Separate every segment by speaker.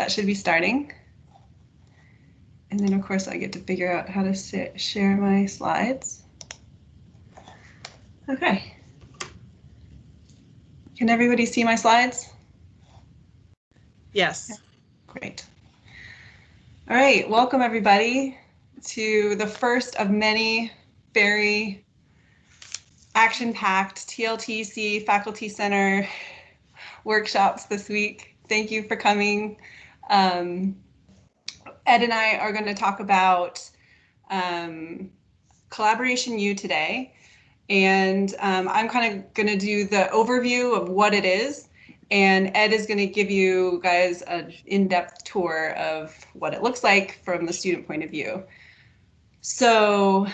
Speaker 1: that should be starting. And then of course I get to figure out how to share my slides. Okay. Can everybody see my slides?
Speaker 2: Yes.
Speaker 1: Great. All right, welcome everybody to the first of many very action-packed TLTC Faculty Center workshops this week. Thank you for coming. Um, Ed and I are going to talk about um, Collaboration U today. And um, I'm kind of going to do the overview of what it is. And Ed is going to give you guys an in-depth tour of what it looks like from the student point of view. So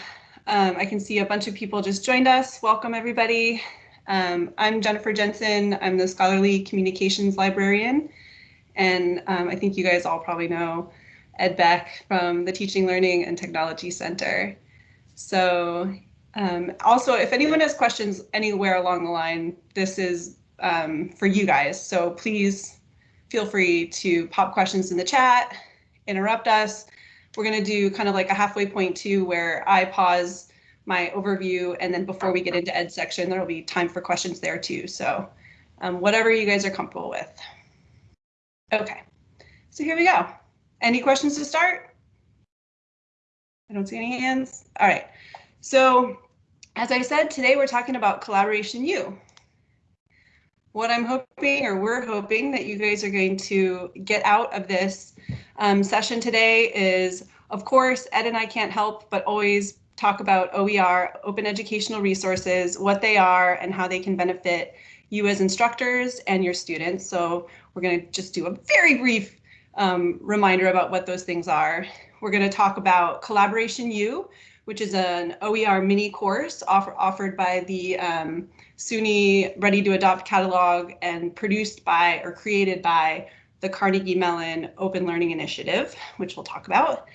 Speaker 1: um, I can see a bunch of people just joined us. Welcome, everybody. Um, I'm Jennifer Jensen. I'm the Scholarly Communications Librarian. And um, I think you guys all probably know Ed Beck from the Teaching, Learning, and Technology Center. So um, also, if anyone has questions anywhere along the line, this is um, for you guys. So please feel free to pop questions in the chat, interrupt us. We're going to do kind of like a halfway point too, where I pause my overview, and then before we get into Ed section, there will be time for questions there too. So um, whatever you guys are comfortable with. Okay, so here we go. Any questions to start? I don't see any hands. All right. So as I said, today we're talking about Collaboration U. What I'm hoping, or we're hoping, that you guys are going to get out of this um, session today is, of course, Ed and I can't help but always talk about OER, Open Educational Resources, what they are and how they can benefit you as instructors and your students. So we're going to just do a very brief um, reminder about what those things are. We're going to talk about Collaboration U, which is an OER mini course offer, offered by the um, SUNY Ready to Adopt catalog and produced by or created by the Carnegie Mellon Open Learning Initiative, which we'll talk about.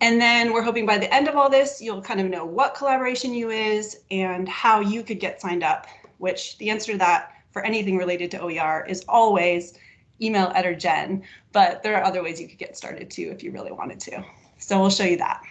Speaker 1: And then we're hoping by the end of all this, you'll kind of know what Collaboration U is and how you could get signed up, which the answer to that for anything related to OER is always email Ed or Jen, but there are other ways you could get started too if you really wanted to. So we'll show you that.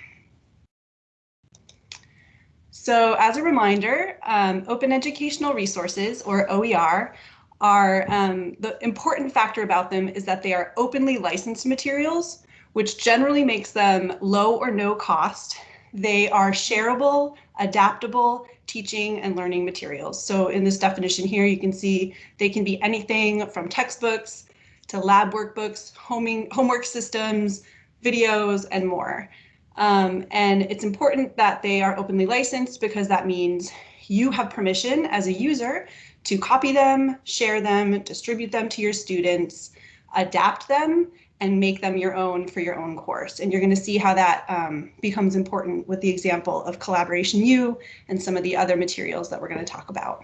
Speaker 1: So as a reminder, um, open educational resources or OER are um, the important factor about them is that they are openly licensed materials, which generally makes them low or no cost. They are shareable, adaptable teaching and learning materials. So in this definition here, you can see they can be anything from textbooks to lab workbooks, homing, homework systems, videos, and more. Um, and it's important that they are openly licensed because that means you have permission as a user to copy them, share them, distribute them to your students, adapt them, and make them your own for your own course. And you're going to see how that um, becomes important with the example of Collaboration U and some of the other materials that we're going to talk about.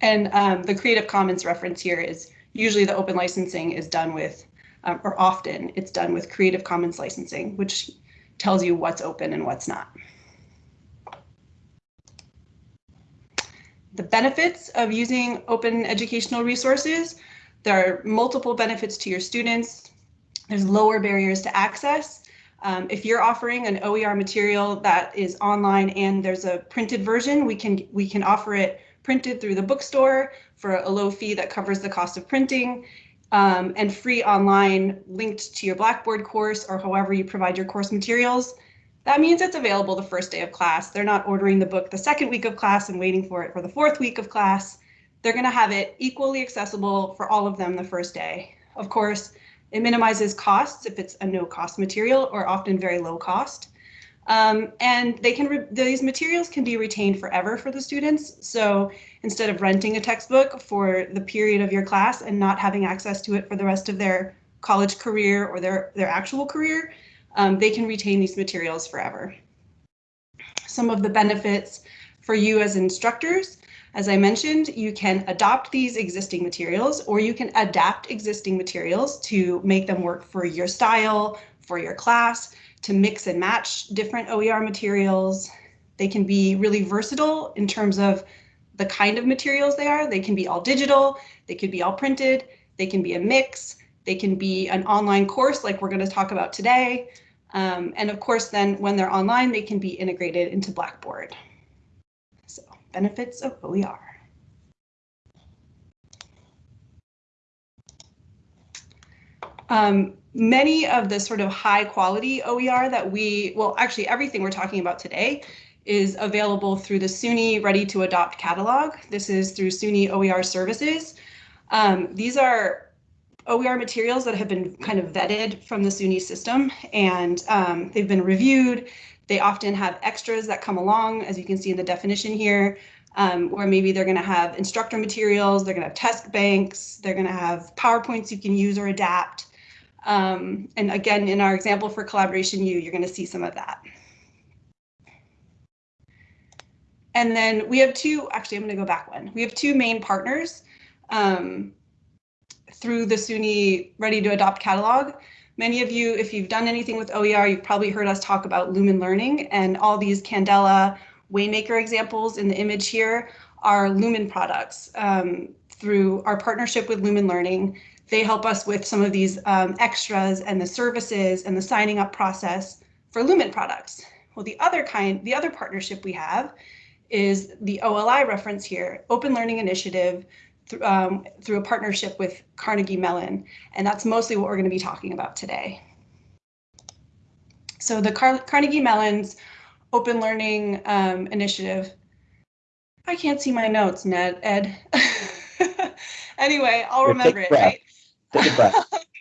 Speaker 1: And um, the Creative Commons reference here is usually the open licensing is done with, um, or often it's done with Creative Commons licensing, which tells you what's open and what's not. The benefits of using open educational resources, there are multiple benefits to your students. There's lower barriers to access. Um, if you're offering an OER material that is online and there's a printed version, we can we can offer it printed through the bookstore for a low fee that covers the cost of printing um, and free online linked to your Blackboard course or however you provide your course materials. That means it's available the first day of class. They're not ordering the book the second week of class and waiting for it for the fourth week of class. They're going to have it equally accessible for all of them the first day. Of course, it minimizes costs if it's a no cost material or often very low cost. Um, and they can these materials can be retained forever for the students. So instead of renting a textbook for the period of your class and not having access to it for the rest of their college career or their, their actual career, um, they can retain these materials forever. Some of the benefits for you as instructors, as I mentioned, you can adopt these existing materials or you can adapt existing materials to make them work for your style, for your class, to mix and match different OER materials. They can be really versatile in terms of the kind of materials they are. They can be all digital, they could be all printed, they can be a mix, they can be an online course like we're going to talk about today. Um, and of course, then when they're online, they can be integrated into Blackboard. So benefits of OER. Um, many of the sort of high quality OER that we, well, actually everything we're talking about today is available through the SUNY Ready to Adopt catalog. This is through SUNY OER services. Um, these are OER materials that have been kind of vetted from the SUNY system and um, they've been reviewed. They often have extras that come along, as you can see in the definition here, um, where maybe they're going to have instructor materials, they're going to have test banks, they're going to have PowerPoints you can use or adapt. Um, and again, in our example for Collaboration U, you're going to see some of that. And then we have two, actually, I'm going to go back one. We have two main partners um, through the SUNY Ready to Adopt catalog. Many of you, if you've done anything with OER, you've probably heard us talk about Lumen Learning and all these Candela Waymaker examples in the image here are Lumen products. Um, through our partnership with Lumen Learning, they help us with some of these um, extras and the services and the signing up process for Lumen products. Well, the other kind, the other partnership we have is the OLI reference here, Open Learning Initiative, th um, through a partnership with Carnegie Mellon. And that's mostly what we're going to be talking about today. So the Car Carnegie Mellon's Open Learning um, Initiative. I can't see my notes, Ned, Ed. anyway, I'll remember it, right?
Speaker 2: Take a breath.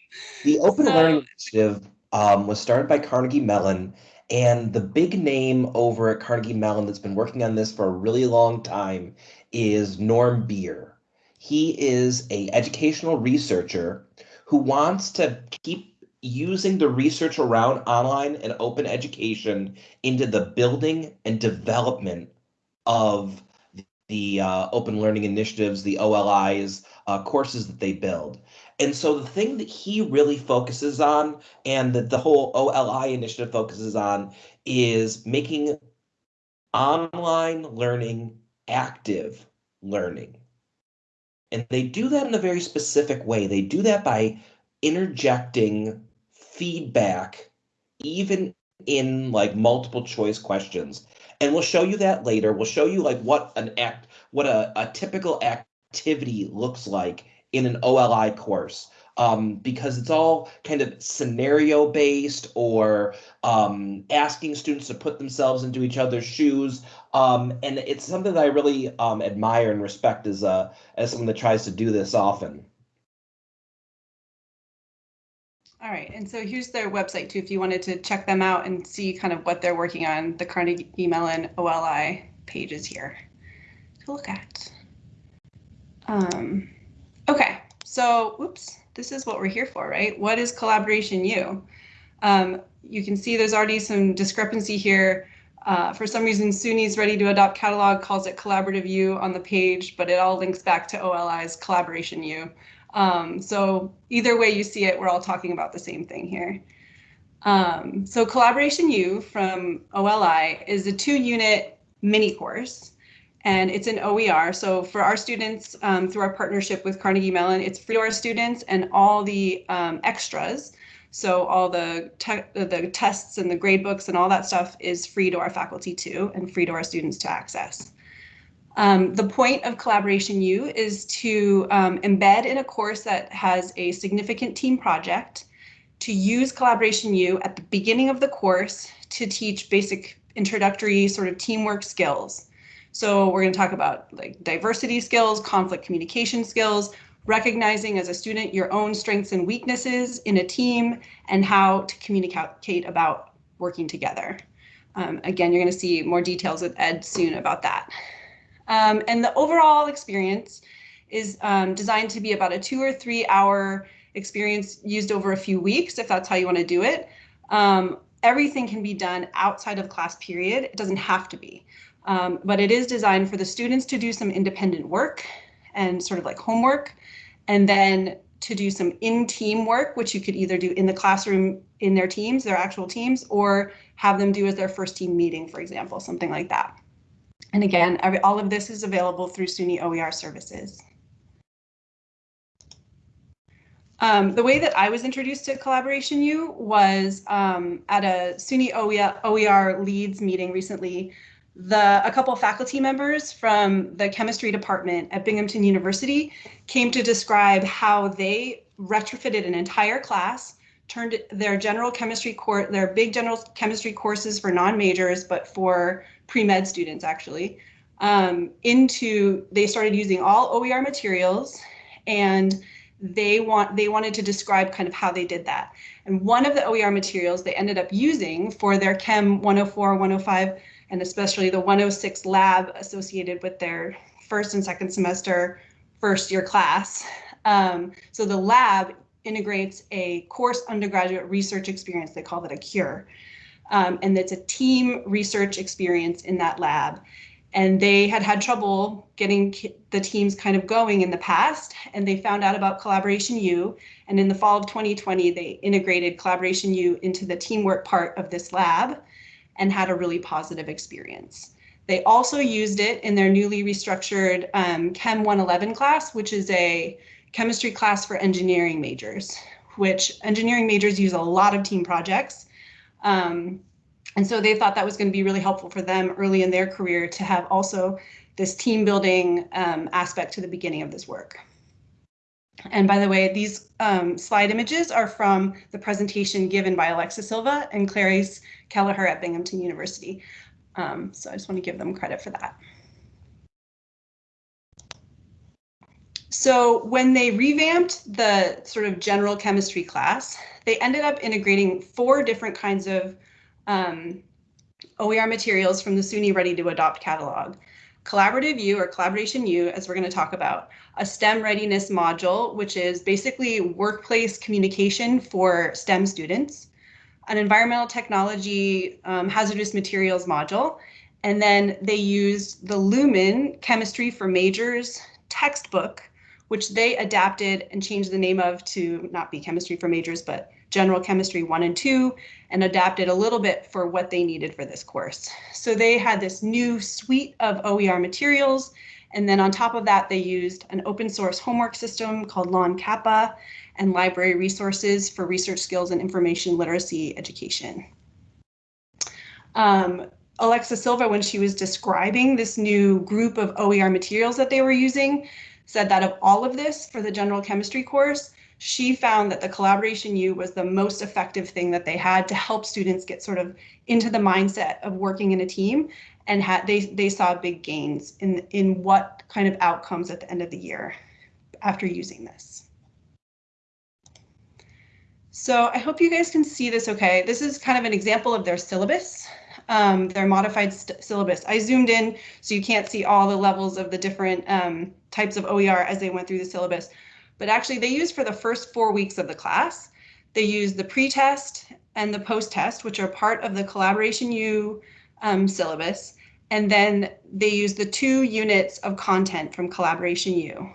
Speaker 2: the Open so, Learning Initiative um, was started by Carnegie Mellon, and the big name over at Carnegie Mellon that's been working on this for a really long time is Norm Bier. He is a educational researcher who wants to keep using the research around online and open education into the building and development of the uh, open learning initiatives, the OLIs, uh, courses that they build. And so the thing that he really focuses on and that the whole OLI initiative focuses on is making online learning active learning. And they do that in a very specific way. They do that by interjecting feedback, even in like multiple choice questions. And we'll show you that later. We'll show you like what an act, what a, a typical activity looks like in an OLI course um, because it's all kind of scenario based or um, asking students to put themselves into each other's shoes. Um, and it's something that I really um, admire and respect as, a, as someone that tries to do this often.
Speaker 1: All right, and so here's their website too, if you wanted to check them out and see kind of what they're working on, the Carnegie Mellon OLI pages here to look at. Um, Okay, so oops, this is what we're here for, right? What is Collaboration U? Um, you can see there's already some discrepancy here. Uh, for some reason, SUNY's Ready to Adopt catalog calls it Collaborative U on the page, but it all links back to OLI's Collaboration U. Um, so either way you see it, we're all talking about the same thing here. Um, so Collaboration U from OLI is a two unit mini course and it's an OER. So for our students, um, through our partnership with Carnegie Mellon, it's free to our students and all the um, extras. So all the the tests and the grade books and all that stuff is free to our faculty too, and free to our students to access. Um, the point of Collaboration U is to um, embed in a course that has a significant team project, to use Collaboration U at the beginning of the course to teach basic introductory sort of teamwork skills. So we're going to talk about like diversity skills, conflict communication skills, recognizing as a student your own strengths and weaknesses in a team and how to communicate about working together. Um, again, you're going to see more details with Ed soon about that. Um, and the overall experience is um, designed to be about a two or three hour experience used over a few weeks, if that's how you want to do it. Um, everything can be done outside of class period. It doesn't have to be. Um, but it is designed for the students to do some independent work and sort of like homework, and then to do some in-team work, which you could either do in the classroom in their teams, their actual teams, or have them do as their first team meeting, for example, something like that. And again, every, all of this is available through SUNY OER services. Um, the way that I was introduced to Collaboration U was um, at a SUNY OER, OER leads meeting recently. The, a couple faculty members from the chemistry department at Binghamton University came to describe how they retrofitted an entire class, turned their general chemistry course, their big general chemistry courses for non-majors, but for pre-med students actually, um, into, they started using all OER materials and they want they wanted to describe kind of how they did that. And one of the OER materials they ended up using for their Chem 104, 105, and especially the 106 lab associated with their first and second semester first year class. Um, so the lab integrates a course undergraduate research experience. They call it a CURE. Um, and it's a team research experience in that lab and they had had trouble getting the teams kind of going in the past and they found out about collaboration u and in the fall of 2020 they integrated collaboration u into the teamwork part of this lab and had a really positive experience they also used it in their newly restructured um, chem 111 class which is a chemistry class for engineering majors which engineering majors use a lot of team projects um, and so they thought that was going to be really helpful for them early in their career to have also this team building um, aspect to the beginning of this work. And by the way, these um, slide images are from the presentation given by Alexa Silva and Clarice Kelleher at Binghamton University. Um, so I just want to give them credit for that. So when they revamped the sort of general chemistry class, they ended up integrating four different kinds of um, OER materials from the SUNY Ready to Adopt catalog. Collaborative U or Collaboration U, as we're going to talk about, a STEM readiness module, which is basically workplace communication for STEM students, an environmental technology um, hazardous materials module, and then they used the Lumen Chemistry for Majors textbook, which they adapted and changed the name of to not be Chemistry for Majors, but General Chemistry 1 and 2 and adapted a little bit for what they needed for this course. So they had this new suite of OER materials. And then on top of that, they used an open source homework system called LON-CAPA and library resources for research skills and information literacy education. Um, Alexa Silva, when she was describing this new group of OER materials that they were using, said that of all of this for the general chemistry course, she found that the collaboration U was the most effective thing that they had to help students get sort of into the mindset of working in a team and had they they saw big gains in in what kind of outcomes at the end of the year after using this. So I hope you guys can see this okay. This is kind of an example of their syllabus, um, their modified syllabus. I zoomed in so you can't see all the levels of the different um, types of OER as they went through the syllabus but actually they use for the first four weeks of the class. They use the pre-test and the post-test, which are part of the Collaboration U um, syllabus. And then they use the two units of content from Collaboration U.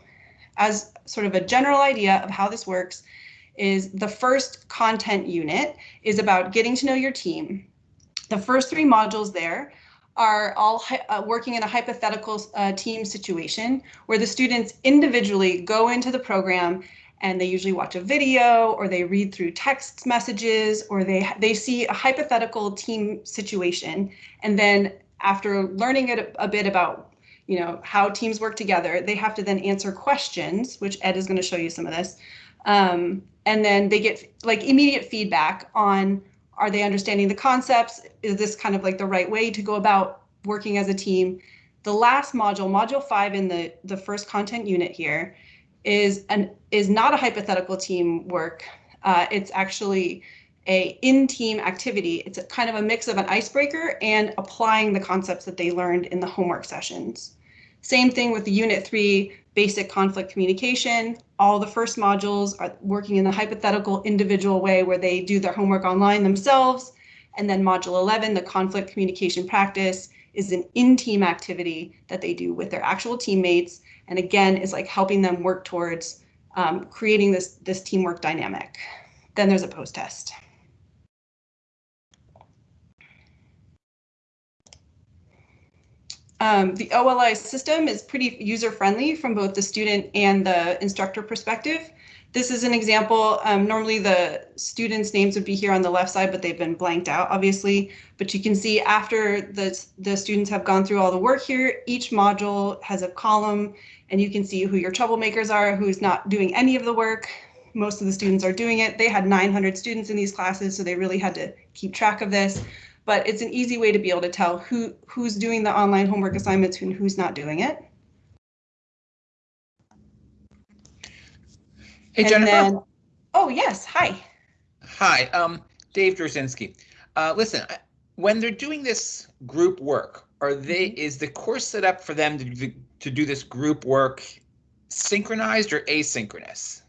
Speaker 1: As sort of a general idea of how this works is the first content unit is about getting to know your team. The first three modules there are all uh, working in a hypothetical uh, team situation where the students individually go into the program and they usually watch a video or they read through text messages or they they see a hypothetical team situation and then after learning it a, bit about you know how teams work together they have to then answer questions which ed is going to show you some of this um, and then they get like immediate feedback on are they understanding the concepts? Is this kind of like the right way to go about working as a team? The last module, module five in the, the first content unit here, is an is not a hypothetical team work. Uh, it's actually a in-team activity. It's kind of a mix of an icebreaker and applying the concepts that they learned in the homework sessions. Same thing with the unit three, basic conflict communication. All the first modules are working in the hypothetical individual way where they do their homework online themselves. And then module 11, the conflict communication practice is an in-team activity that they do with their actual teammates. And again, is like helping them work towards um, creating this, this teamwork dynamic. Then there's a post-test. Um, the OLI system is pretty user-friendly from both the student and the instructor perspective. This is an example. Um, normally the students' names would be here on the left side, but they've been blanked out, obviously. But you can see after the, the students have gone through all the work here, each module has a column and you can see who your troublemakers are, who's not doing any of the work. Most of the students are doing it. They had 900 students in these classes, so they really had to keep track of this. But it's an easy way to be able to tell who who's doing the online homework assignments and who's not doing it.
Speaker 3: Hey,
Speaker 1: And
Speaker 3: Jennifer.
Speaker 1: then- oh, yes. Hi.
Speaker 3: Hi, um, Dave Drzinski. Uh, listen, when they're doing this group work, are they, is the course set up for them to, to do this group work synchronized or asynchronous?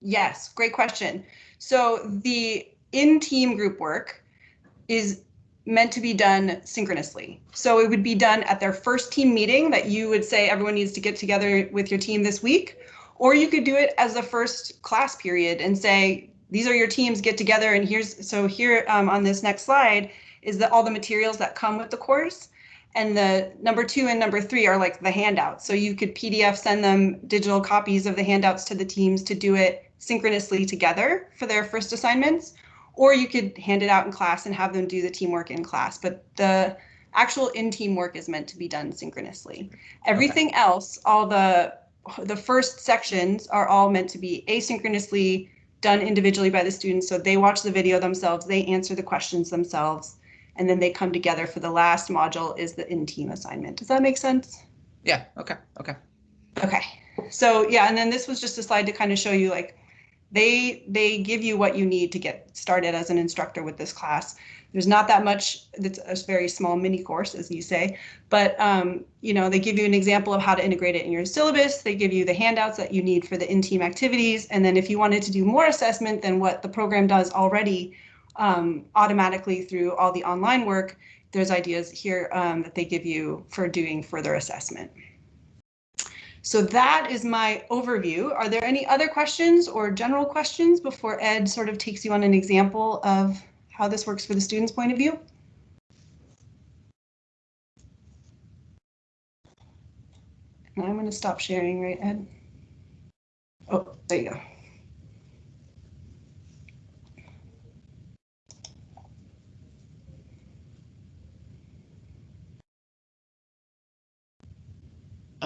Speaker 1: Yes, great question. So the in-team group work is meant to be done synchronously. So it would be done at their first team meeting that you would say everyone needs to get together with your team this week. Or you could do it as the first class period and say, these are your teams, get together. And here's, so here um, on this next slide is that all the materials that come with the course. And the number two and number three are like the handouts. So you could PDF send them digital copies of the handouts to the teams to do it synchronously together for their first assignments. Or you could hand it out in class and have them do the teamwork in class. But the actual in-team work is meant to be done synchronously. Everything else, all the the first sections are all meant to be asynchronously done individually by the students. So they watch the video themselves, they answer the questions themselves, and then they come together for the last module is the in-team assignment. Does that make sense?
Speaker 3: Yeah, okay, okay.
Speaker 1: Okay, so yeah, and then this was just a slide to kind of show you like they they give you what you need to get started as an instructor with this class. There's not that much. It's a very small mini course, as you say, but um, you know they give you an example of how to integrate it in your syllabus. They give you the handouts that you need for the in-team activities, and then if you wanted to do more assessment than what the program does already um, automatically through all the online work, there's ideas here um, that they give you for doing further assessment. So that is my overview. Are there any other questions or general questions before Ed sort of takes you on an example of how this works for the student's point of view? And I'm going to stop sharing, right, Ed? Oh, there you go.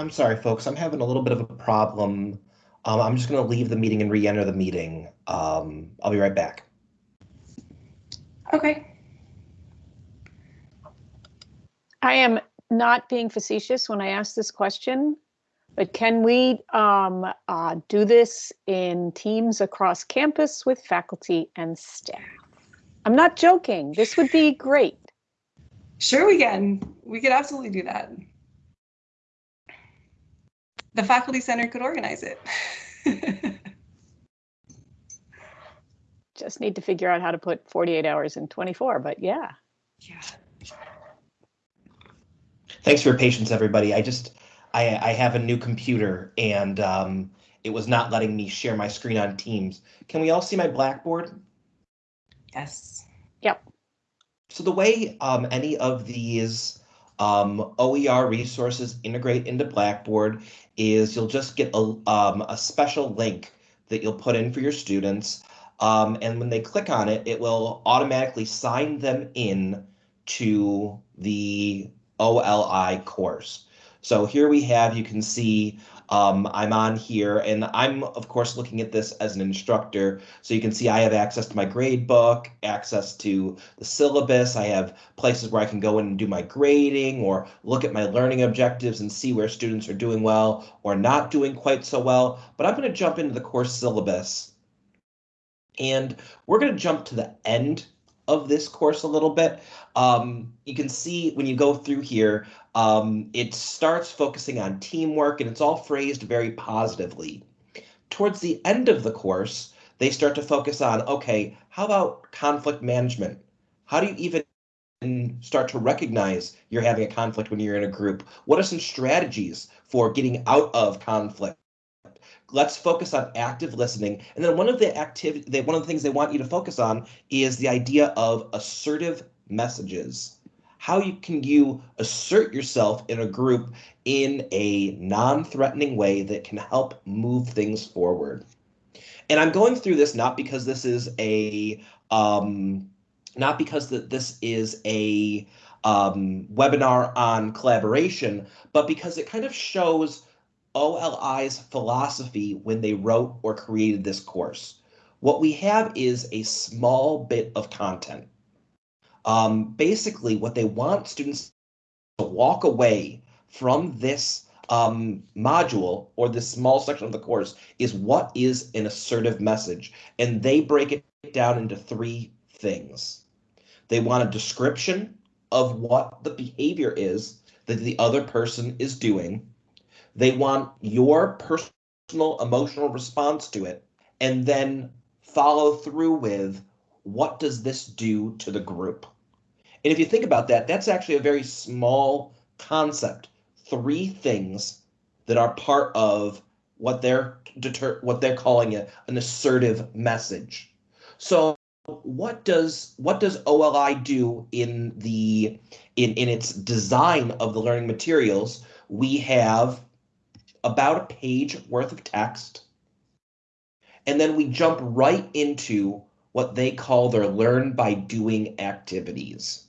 Speaker 2: I'm sorry, folks. I'm having a little bit of a problem. Um, I'm just going to leave the meeting and re-enter the meeting. Um, I'll be right back.
Speaker 1: Okay.
Speaker 4: I am not being facetious when I ask this question, but can we um, uh, do this in teams across campus with faculty and staff? I'm not joking. This would be great.
Speaker 1: Sure, we can. We could absolutely do that. The faculty center could organize it.
Speaker 4: Just need to figure out how to put 48 hours in 24, but yeah.
Speaker 1: yeah.
Speaker 2: Thanks for your patience, everybody. I just, I, I have a new computer and um, it was not letting me share my screen on Teams. Can we all see my Blackboard?
Speaker 1: Yes. Yep.
Speaker 2: So the way um, any of these um, OER resources integrate into Blackboard is you'll just get a, um, a special link that you'll put in for your students. Um, and when they click on it, it will automatically sign them in to the OLI course. So here we have, you can see um, I'm on here and I'm of course looking at this as an instructor. So you can see I have access to my grade book, access to the syllabus. I have places where I can go in and do my grading or look at my learning objectives and see where students are doing well or not doing quite so well. But I'm going to jump into the course syllabus and we're going to jump to the end of this course a little bit. Um, you can see when you go through here, um, it starts focusing on teamwork and it's all phrased very positively. Towards the end of the course, they start to focus on, okay, how about conflict management? How do you even start to recognize you're having a conflict when you're in a group? What are some strategies for getting out of conflict? Let's focus on active listening. And then one of the activity, one of the things they want you to focus on is the idea of assertive messages. how you can you assert yourself in a group in a non-threatening way that can help move things forward. And I'm going through this not because this is a um, not because that this is a um, webinar on collaboration, but because it kind of shows OLI's philosophy when they wrote or created this course. What we have is a small bit of content. Um, basically, what they want students to walk away from this um, module or this small section of the course is what is an assertive message. And they break it down into three things. They want a description of what the behavior is that the other person is doing. They want your personal emotional response to it and then follow through with what does this do to the group? And if you think about that, that's actually a very small concept. Three things that are part of what they're deter what they're calling it an assertive message. So what does what does OLI do in the in in its design of the learning materials? We have about a page worth of text. And then we jump right into what they call their learn by doing activities.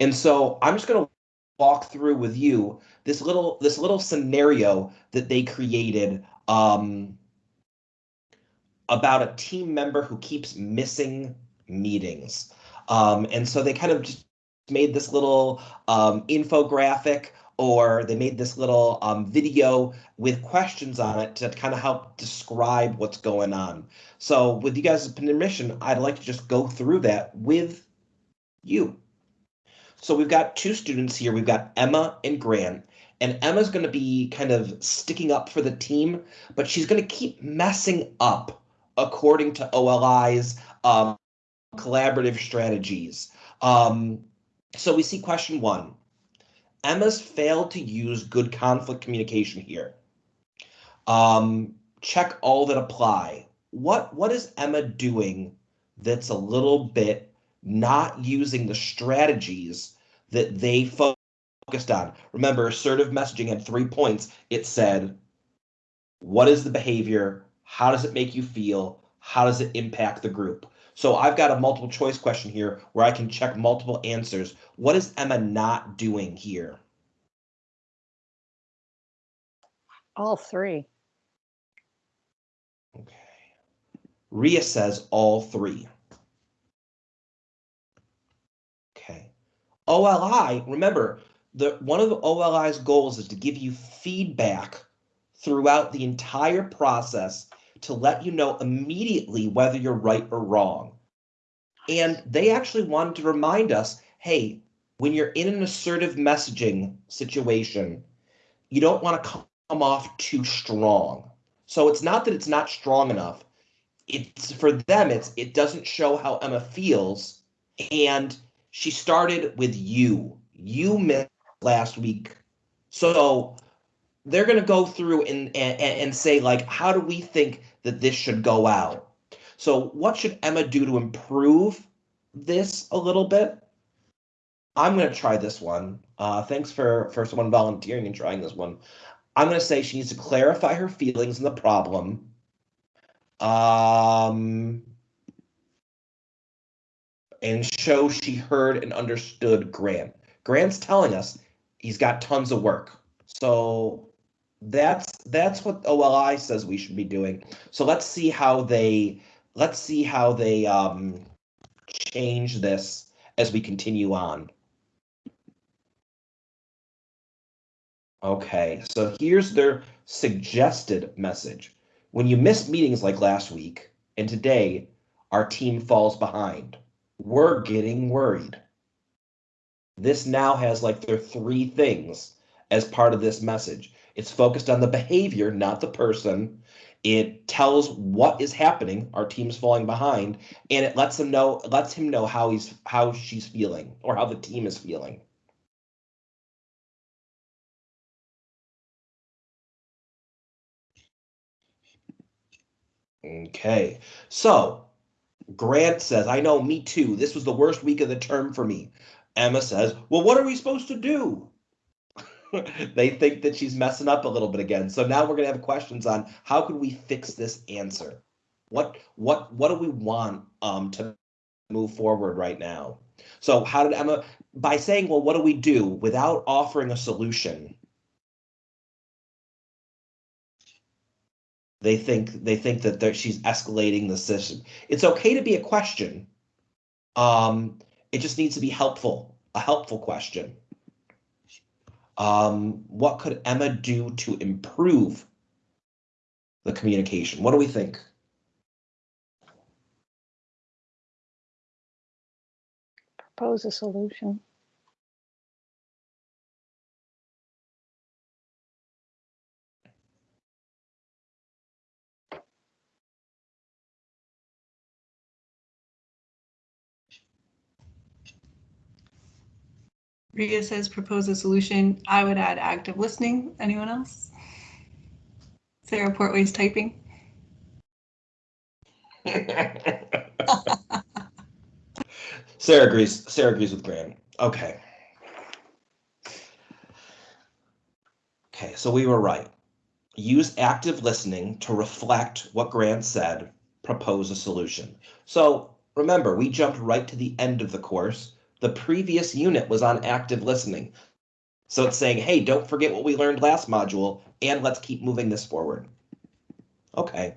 Speaker 2: And so I'm just going to walk through with you this little this little scenario that they created um, about a team member who keeps missing meetings. Um, and so they kind of just made this little um, infographic or they made this little um, video with questions on it to kind of help describe what's going on. So with you guys' permission, I'd like to just go through that with you. So we've got two students here. We've got Emma and Grant. And Emma's going to be kind of sticking up for the team, but she's going to keep messing up according to OLI's um, collaborative strategies. Um, so we see question one. Emma's failed to use good conflict communication here. Um, check all that apply. What what is Emma doing that's a little bit not using the strategies that they focused on? Remember, assertive messaging had three points. It said, what is the behavior? How does it make you feel? How does it impact the group? So I've got a multiple choice question here where I can check multiple answers. What is Emma not doing here?
Speaker 4: All three.
Speaker 2: Okay. Ria says all three. Okay. OLI, remember, the one of the OLI's goals is to give you feedback throughout the entire process to let you know immediately whether you're right or wrong. And they actually wanted to remind us, hey, when you're in an assertive messaging situation, you don't want to come off too strong. So it's not that it's not strong enough. It's for them, it's it doesn't show how Emma feels. And she started with you. You missed last week. So they're going to go through and, and and say like how do we think that this should go out. So what should emma do to improve this a little bit? I'm going to try this one. Uh, thanks for for someone volunteering and trying this one. I'm going to say she needs to clarify her feelings and the problem. Um and show she heard and understood grant. Grant's telling us he's got tons of work. So that's that's what OLI says we should be doing. So let's see how they let's see how they um, change this as we continue on. Okay, so here's their suggested message. When you miss meetings like last week and today, our team falls behind. We're getting worried. This now has like their three things as part of this message. It's focused on the behavior, not the person. It tells what is happening. Our team's falling behind, and it lets him know lets him know how he's how she's feeling or how the team is feeling. Okay, so Grant says, I know, me too. This was the worst week of the term for me. Emma says, Well, what are we supposed to do? they think that she's messing up a little bit again. So now we're gonna have questions on how could we fix this answer? What what what do we want um to move forward right now? So how did Emma by saying, well, what do we do without offering a solution? They think they think that she's escalating the system. It's okay to be a question. Um, it just needs to be helpful, a helpful question. Um, what could Emma do to improve the communication? What do we think?
Speaker 4: Propose a solution.
Speaker 1: Ria says propose a solution. I would add active listening. Anyone else? Sarah Portway's typing.
Speaker 2: Sarah agrees. Sarah agrees with Grant. Okay. Okay, so we were right. Use active listening to reflect what Grant said, propose a solution. So remember, we jumped right to the end of the course. The previous unit was on active listening. So it's saying, hey, don't forget what we learned last module, and let's keep moving this forward. Okay.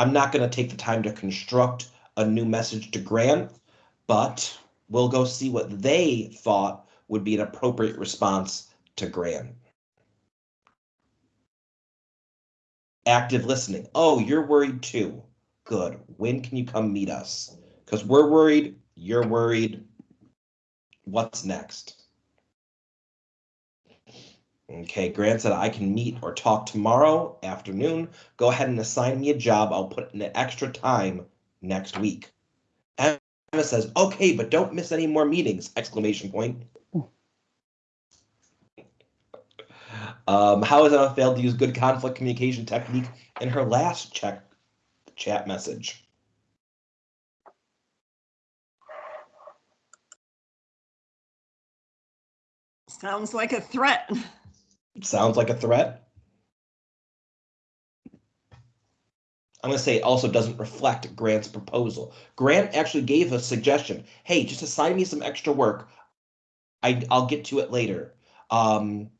Speaker 2: I'm not going to take the time to construct a new message to Grant, but we'll go see what they thought would be an appropriate response to Grant. Active listening. Oh, you're worried too. Good. When can you come meet us? Because we're worried, you're worried. What's next? Okay, Grant said I can meet or talk tomorrow afternoon. Go ahead and assign me a job. I'll put in extra time next week. Emma says, okay, but don't miss any more meetings, exclamation point. Um, how has Emma failed to use good conflict communication technique in her last check chat message?
Speaker 5: Sounds like a threat.
Speaker 2: Sounds like a threat. I'm going to say it also doesn't reflect Grant's proposal. Grant actually gave a suggestion. Hey, just assign me some extra work. I, I'll get to it later. Um,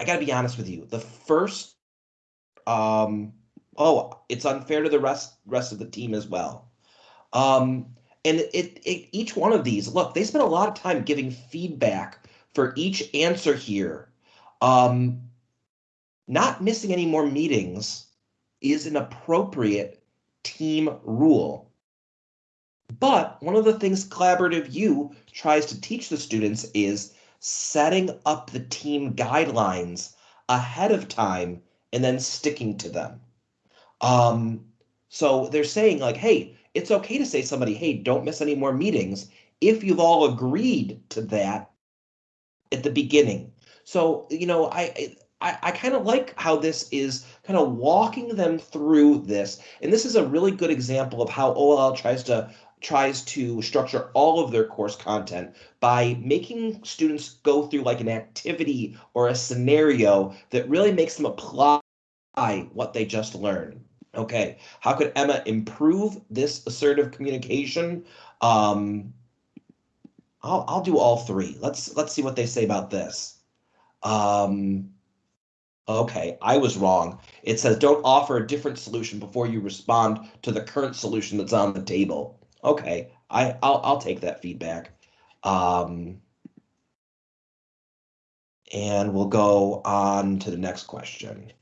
Speaker 2: I got to be honest with you. The first, um, oh, it's unfair to the rest rest of the team as well. Um, and it, it each one of these, look, they spent a lot of time giving feedback for each answer here. Um, not missing any more meetings is an appropriate team rule. But one of the things Collaborative U tries to teach the students is setting up the team guidelines ahead of time and then sticking to them. Um, so they're saying like, hey, it's okay to say somebody, hey, don't miss any more meetings if you've all agreed to that at the beginning. So, you know, I I, I kind of like how this is kind of walking them through this. And this is a really good example of how OLI tries to tries to structure all of their course content by making students go through like an activity or a scenario that really makes them apply what they just learned. Okay, how could Emma improve this assertive communication? Um, I'll I'll do all three. Let's let's see what they say about this. Um, okay, I was wrong. It says don't offer a different solution before you respond to the current solution that's on the table. Okay, I I'll I'll take that feedback. Um, and we'll go on to the next question.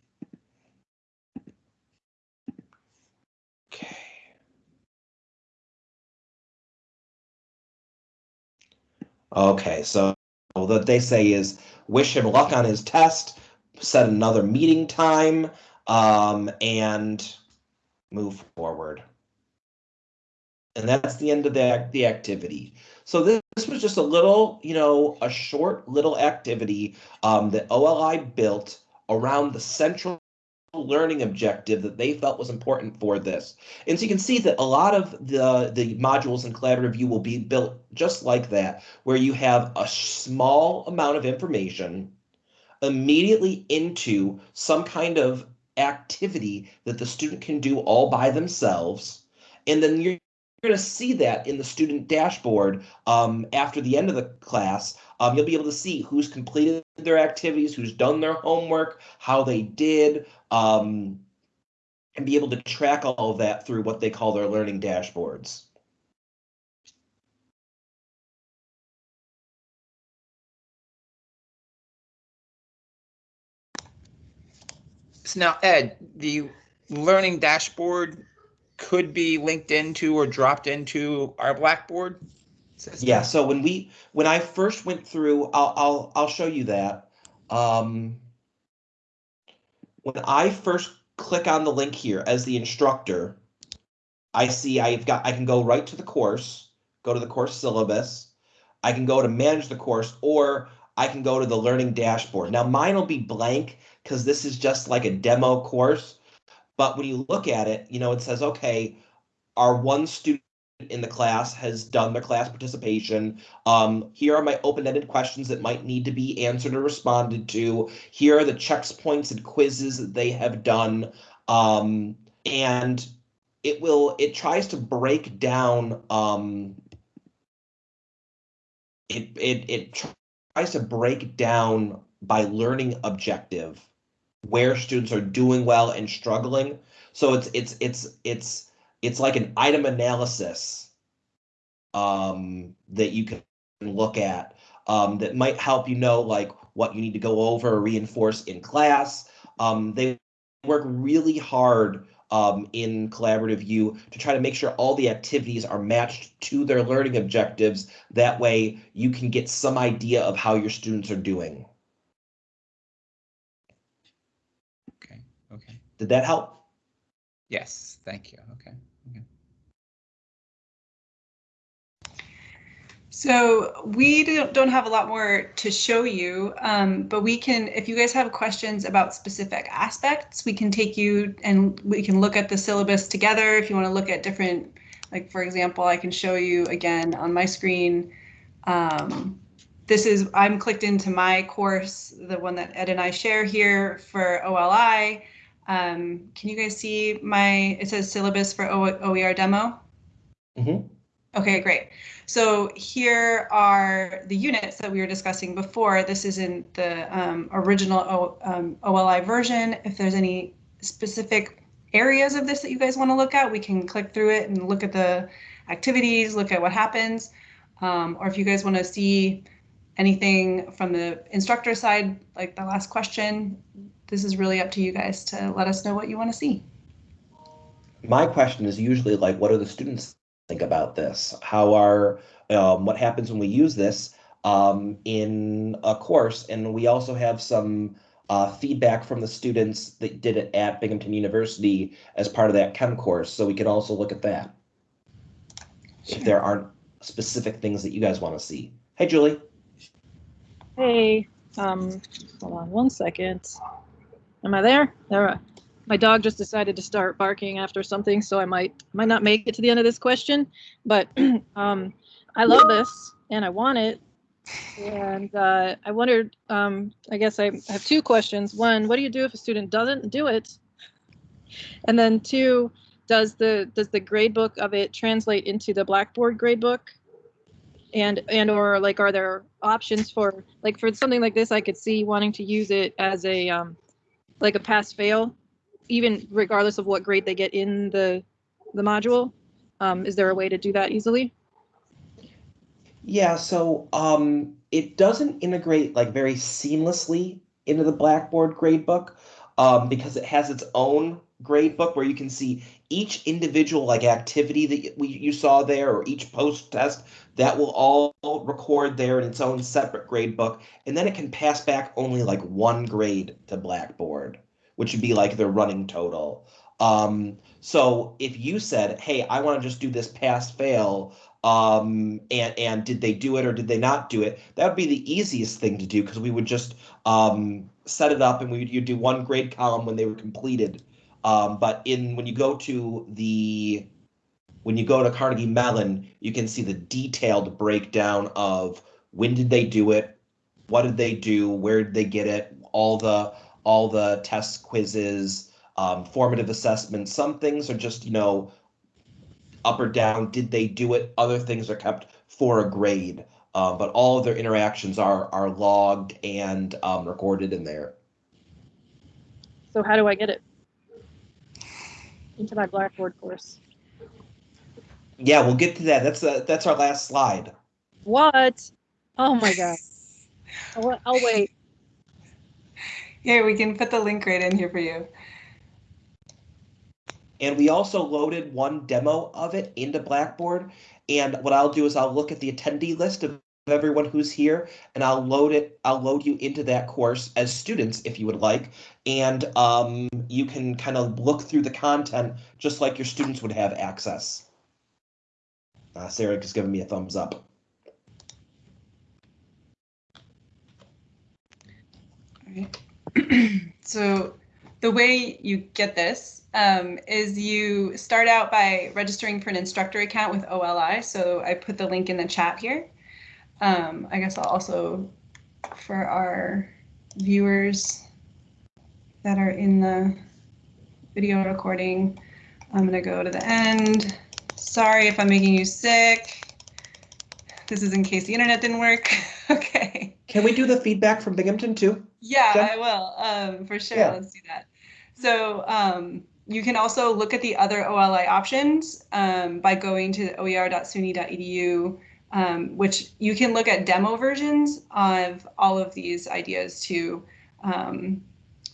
Speaker 2: Okay, so what they say is wish him luck on his test, set another meeting time, um, and move forward. And that's the end of the, the activity. So this, this was just a little, you know, a short little activity um, that OLI built around the central learning objective that they felt was important for this. And so you can see that a lot of the, the modules in Collaborative U will be built just like that, where you have a small amount of information immediately into some kind of activity that the student can do all by themselves. And then you're going to see that in the student dashboard um, after the end of the class. Um, you'll be able to see who's completed their activities, who's done their homework, how they did, um, and be able to track all of that through what they call their learning dashboards.
Speaker 3: So now, Ed, the learning dashboard could be linked into or dropped into our Blackboard system?
Speaker 2: Yeah, so when we when I first went through, I'll I'll I'll show you that. Um, when I first click on the link here as the instructor, I see I've got I can go right to the course, go to the course syllabus. I can go to manage the course, or I can go to the learning dashboard. Now mine will be blank because this is just like a demo course. But when you look at it, you know, it says, okay, our one student in the class has done their class participation. Um, here are my open-ended questions that might need to be answered or responded to. Here are the checkpoints and quizzes that they have done. Um, and it will, it tries to break down, um, it, it, it tries to break down by learning objective where students are doing well and struggling. So it's it's it's it's it's like an item analysis um, that you can look at um, that might help you know like what you need to go over or reinforce in class. Um, they work really hard um, in Collaborative U to try to make sure all the activities are matched to their learning objectives. That way you can get some idea of how your students are doing.
Speaker 3: Okay, okay.
Speaker 2: Did that help?
Speaker 3: Yes, thank you. Okay.
Speaker 1: So we don't have a lot more to show you, um, but we can, if you guys have questions about specific aspects, we can take you and we can look at the syllabus together. If you want to look at different, like for example, I can show you again on my screen. Um, this is, I'm clicked into my course, the one that Ed and I share here for OLI. Um, can you guys see my, it says syllabus for o OER demo?
Speaker 2: Mm -hmm.
Speaker 1: Okay, great. So here are the units that we were discussing before. This is in the um, original o, um, OLI version. If there's any specific areas of this that you guys want to look at, we can click through it and look at the activities, look at what happens. Um, or if you guys want to see anything from the instructor side, like the last question, this is really up to you guys to let us know what you want to see.
Speaker 2: My question is usually like, what are the students think about this? How are, um, what happens when we use this um, in a course? And we also have some uh, feedback from the students that did it at Binghamton University as part of that chem course. So we can also look at that. Sure. If there aren't specific things that you guys want to see. Hey, Julie.
Speaker 6: Hey, um, hold on one second. Am I there? There. My dog just decided to start barking after something, so I might might not make it to the end of this question. But um, I love this and I want it. And uh, I wondered, um, I guess I have two questions. One, what do you do if a student doesn't do it? And then two, does the does the gradebook of it translate into the Blackboard gradebook? And and or like, are there options for like for something like this? I could see wanting to use it as a um, like a pass fail, even regardless of what grade they get in the the module? Um, is there a way to do that easily?
Speaker 2: Yeah, so um, it doesn't integrate like very seamlessly into the Blackboard gradebook um, because it has its own gradebook where you can see each individual like activity that we, you saw there or each post test that will all record there in its own separate grade book and then it can pass back only like one grade to blackboard which would be like their running total um, so if you said hey i want to just do this pass fail um, and and did they do it or did they not do it that would be the easiest thing to do because we would just um, set it up and we, you do one grade column when they were completed. Um, but in, when you go to the, when you go to Carnegie Mellon, you can see the detailed breakdown of when did they do it? What did they do? Where did they get it? All the, all the tests, quizzes, um, formative assessments. Some things are just, you know, up or down. Did they do it? Other things are kept for a grade. Uh, but all of their interactions are are logged and um, recorded in there.
Speaker 6: So how do I get it? Into my Blackboard course.
Speaker 2: Yeah, we'll get to that. That's uh, that's our last slide.
Speaker 6: What? Oh my god. I'll, I'll wait.
Speaker 1: Here, we can put the link right in here for you.
Speaker 2: And we also loaded one demo of it into Blackboard. And what I'll do is I'll look at the attendee list of everyone who's here and I'll load it, I'll load you into that course as students if you would like. And um, you can kind of look through the content just like your students would have access. Uh, Sarah just giving me a thumbs up.
Speaker 1: All right. so the way you get this um, is you start out by registering for an instructor account with OLI. So I put the link in the chat here. Um, I guess I'll also, for our viewers that are in the video recording, I'm going to go to the end. Sorry if I'm making you sick. This is in case the internet didn't work. okay.
Speaker 2: Can we do the feedback from Binghamton too?
Speaker 1: Yeah,
Speaker 2: Jen?
Speaker 1: I will, um, for sure.
Speaker 2: Yeah.
Speaker 1: Let's do that. So um, you can also look at the other OLI options um, by going to oer.suny.edu, um, which you can look at demo versions of all of these ideas too. Um,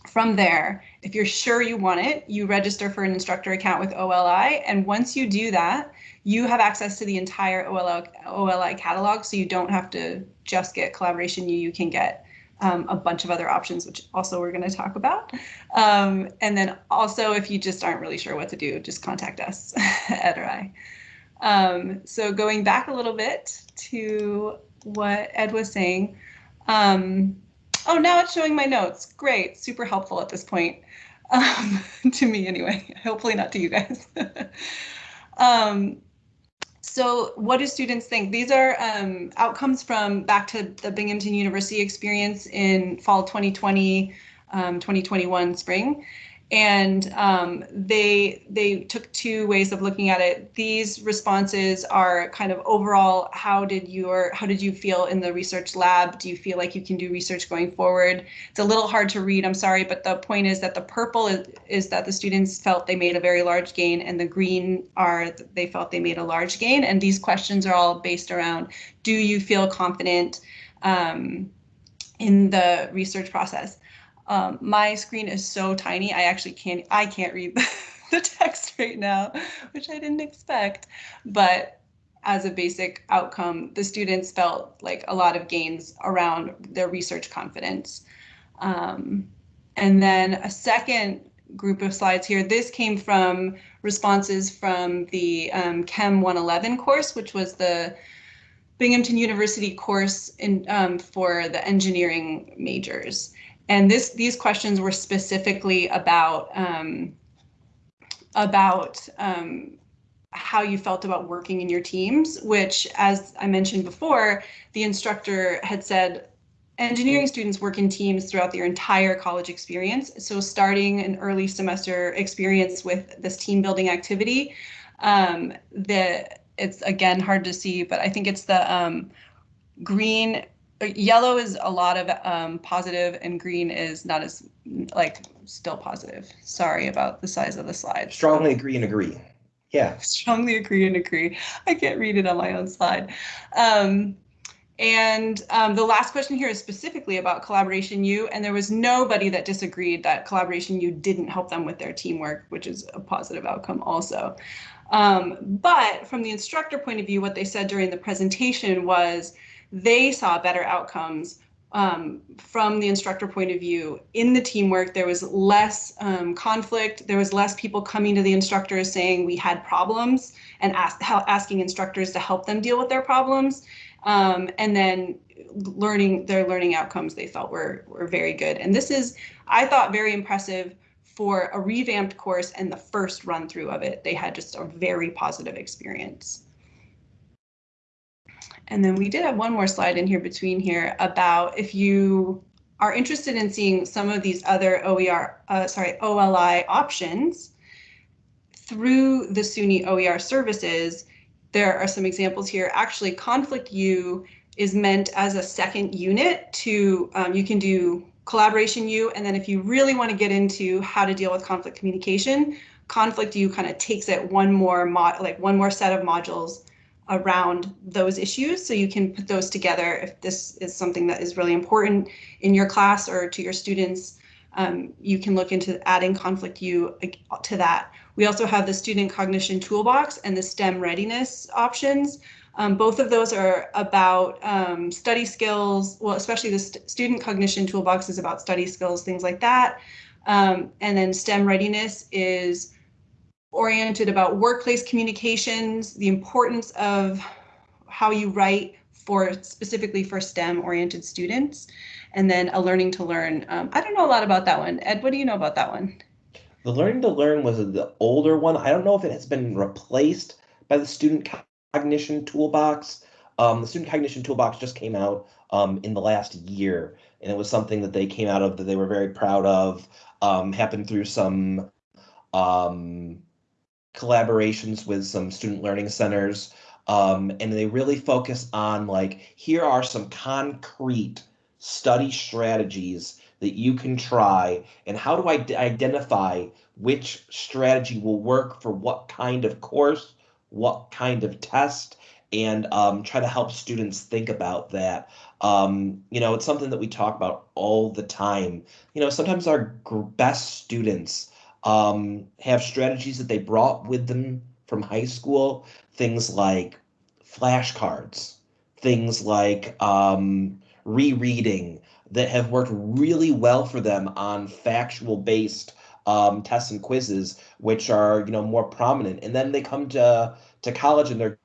Speaker 1: from there, if you're sure you want it, you register for an instructor account with OLI. And once you do that, you have access to the entire OLI, OLI catalog. So you don't have to just get Collaboration you can get um, a bunch of other options, which also we're going to talk about. Um, and then also, if you just aren't really sure what to do, just contact us, Ed or I. Um, so going back a little bit to what Ed was saying. Um, oh, now it's showing my notes. Great, super helpful at this point. Um, to me anyway, hopefully not to you guys. so what do students think? These are um, outcomes from back to the Binghamton University experience in fall 2020, um, 2021 spring. And um, they they took two ways of looking at it. These responses are kind of overall, how did your how did you feel in the research lab? Do you feel like you can do research going forward? It's a little hard to read, I'm sorry, but the point is that the purple is, is that the students felt they made a very large gain and the green are they felt they made a large gain. And these questions are all based around, do you feel confident um, in the research process? Um, my screen is so tiny, I actually can't, I can't read the, text right now, which I didn't expect. But as a basic outcome, the students felt like a lot of gains around their research confidence. Um, and then a second group of slides here, this came from responses from the um, Chem 111 course, which was the Binghamton University course in, um, for the engineering majors. And this these questions were specifically about um, about um, how you felt about working in your teams, which, as I mentioned before, the instructor had said engineering students work in teams throughout their entire college experience. So starting an early semester experience with this team building activity, um, the it's again hard to see, but I think it's the um, green yellow is a lot of um, positive and green is not as like still positive. Sorry about the size of the slide.
Speaker 2: Strongly agree and agree. Yeah.
Speaker 1: Strongly agree and agree. I can't read it on my own slide. Um, and um, the last question here is specifically about Collaboration U, and there was nobody that disagreed that Collaboration U didn't help them with their teamwork, which is a positive outcome also. Um, but from the instructor point of view, what they said during the presentation was they saw better outcomes um, from the instructor point of view in the teamwork. There was less um, conflict. There was less people coming to the instructors saying we had problems and ask, asking instructors to help them deal with their problems. Um, and then learning their learning outcomes they felt were were very good. And this is, I thought, very impressive for a revamped course and the first run through of it. They had just a very positive experience. And then we did have one more slide in here between here about if you are interested in seeing some of these other OER, uh, sorry, OLI options through the SUNY OER services, there are some examples here. Actually, Conflict U is meant as a second unit to, um, you can do collaboration U, and then if you really want to get into how to deal with conflict communication, Conflict U kind of takes it one more mod, like one more set of modules around those issues. So you can put those together if this is something that is really important in your class or to your students. Um, you can look into adding Conflict U to that. We also have the Student Cognition Toolbox and the STEM Readiness options. Um, both of those are about um, study skills, well, especially the st Student Cognition Toolbox is about study skills, things like that. Um, and then STEM Readiness is oriented about workplace communications, the importance of how you write for specifically for STEM oriented students, and then a learning to learn. Um, I don't know a lot about that one. Ed, what do you know about that one?
Speaker 2: The learning to learn was the older one. I don't know if it has been replaced by the student cognition toolbox. Um, the student cognition toolbox just came out um, in the last year, and it was something that they came out of that they were very proud of. Um, happened through some um, collaborations with some student learning centers. Um, and they really focus on like, here are some concrete study strategies that you can try and how do I identify which strategy will work for what kind of course, what kind of test, and um, try to help students think about that. Um, you know, it's something that we talk about all the time. You know, sometimes our best students um, have strategies that they brought with them from high school, things like flashcards, things like um, rereading that have worked really well for them on factual based um, tests and quizzes, which are you know more prominent. And then they come to to college and they're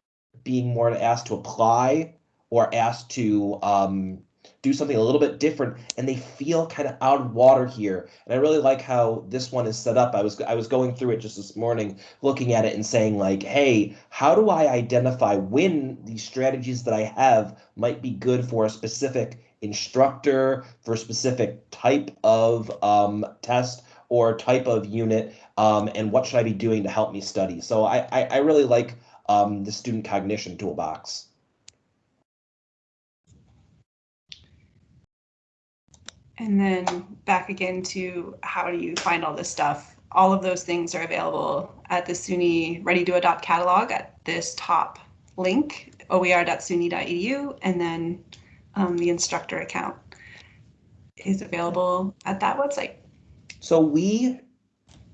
Speaker 2: being more asked to apply or asked to um, do something a little bit different and they feel kind of out of water here. And i really like how this one is set up. I was i was going through it just this morning looking at it and saying like hey how do i identify when these strategies that i have might be good for a specific instructor for a specific type of um, test or type of unit um, and what should i be doing to help me study? So i i, I really like um, the student cognition toolbox
Speaker 1: And then back again to how do you find all this stuff? All of those things are available at the SUNY Ready to Adopt catalog at this top link, oer.suny.edu, and then um, the instructor account is available at that website.
Speaker 2: So we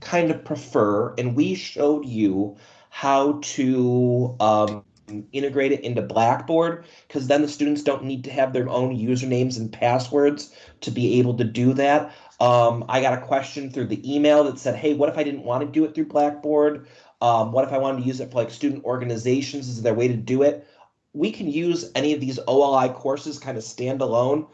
Speaker 2: kind of prefer, and we showed you how to um, integrate it into Blackboard because then the students don't need to have their own usernames and passwords to be able to do that. Um, I got a question through the email that said, hey, what if I didn't want to do it through Blackboard? Um, what if I wanted to use it for like student organizations? Is there a way to do it? We can use any of these OLI courses kind of standalone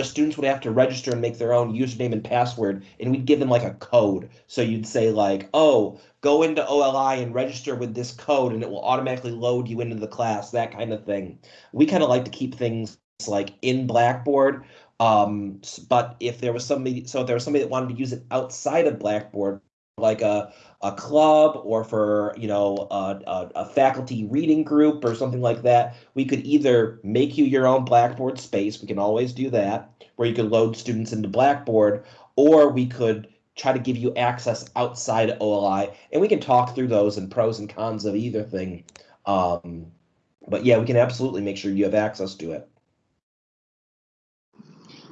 Speaker 2: just students would have to register and make their own username and password and we'd give them like a code. So you'd say like oh go into oli and register with this code and it will automatically load you into the class that kind of thing. We kind of like to keep things like in blackboard um, but if there was somebody so if there was somebody that wanted to use it outside of blackboard like a, a club or for you know a, a, a, faculty reading group or something like that we could either make you your own blackboard space we can always do that where you could load students into blackboard or we could try to give you access outside oli and we can talk through those and pros and cons of either thing um, but yeah we can absolutely make sure you have access to it.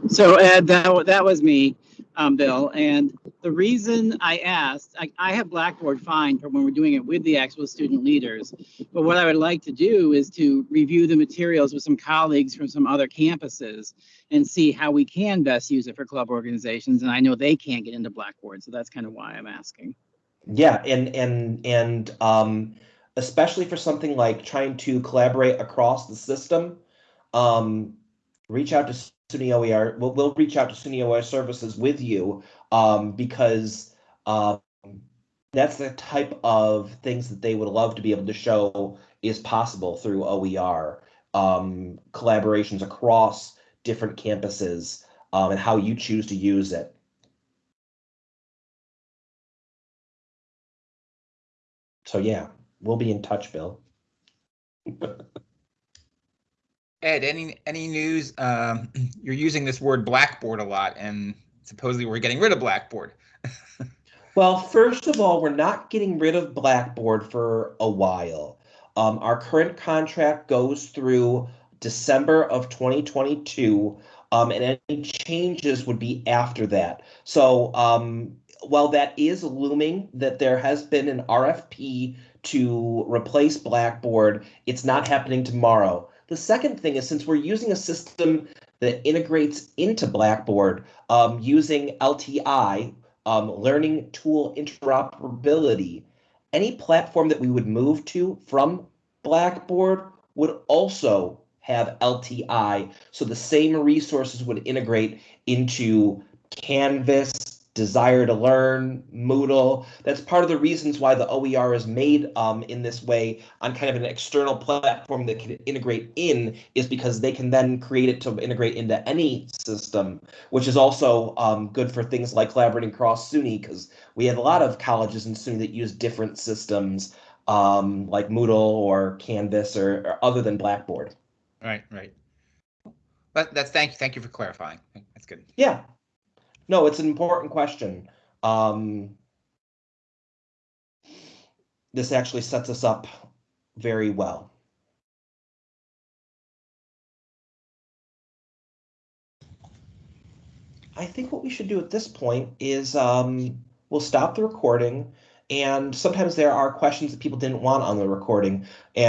Speaker 7: So ed that, that was me um, Bill. And the reason I asked, I, I have Blackboard fine for when we're doing it with the actual student leaders. But what I would like to do is to review the materials with some colleagues from some other campuses and see how we can best use it for club organizations. And I know they can't get into Blackboard, so that's kind of why I'm asking.
Speaker 2: Yeah, and and and um, especially for something like trying to collaborate across the system. Um, reach out to SUNY OER. We'll, we'll reach out to SUNY OER services with you um, because um, that's the type of things that they would love to be able to show is possible through OER um, collaborations across different campuses um, and how you choose to use it. So yeah, we'll be in touch, Bill.
Speaker 3: Ed, any any news? Um, you're using this word Blackboard a lot, and supposedly we're getting rid of Blackboard.
Speaker 2: Well, first of all, we're not getting rid of Blackboard for a while. Um, our current contract goes through December of 2022, um, and any changes would be after that. So, um, while that is looming, that there has been an RFP to replace Blackboard, it's not happening tomorrow. The second thing is since we're using a system that integrates into Blackboard um, using LTI, um, learning tool interoperability, any platform that we would move to from Blackboard would also have LTI. So the same resources would integrate into Canvas, Desire2Learn, Moodle. That's part of the reasons why the OER is made um, in this way on kind of an external platform that can integrate in is because they can then create it to integrate into any system, which is also um, good for things like collaborating across SUNY because we have a lot of colleges in SUNY that use different systems um, like Moodle or Canvas or, or other than Blackboard.
Speaker 3: Right, right. But that's thank you, thank you for clarifying. That's good.
Speaker 2: Yeah. No, it's an important question. Um, this actually sets us up very well. I think what we should do at this point is um, we'll stop the recording. And sometimes there are questions that people didn't want on the recording. And